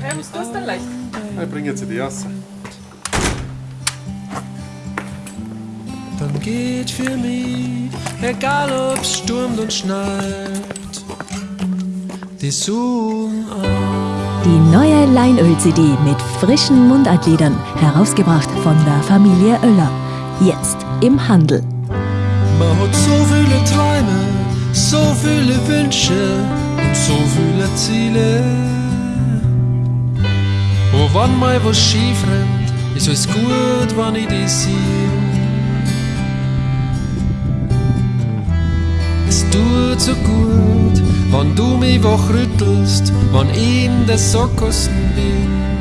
Ja, was tust du denn leicht? Ich bringe jetzt die raus. Dann geht für mich, egal ob's stürmt und schneit, die Sonne an. Die neue Leinöl-CD mit frischen Mundartliedern, herausgebracht von der Familie Oeller. Jetzt im Handel. Man hat so viele Träume, so viele Wünsche so viele Ziele. Und wenn mal was schief rennt, ist alles gut, wenn ich dich sehe. Es tut so gut, wenn du mich wachrüttelst, wenn ich in der Sackgassen bin.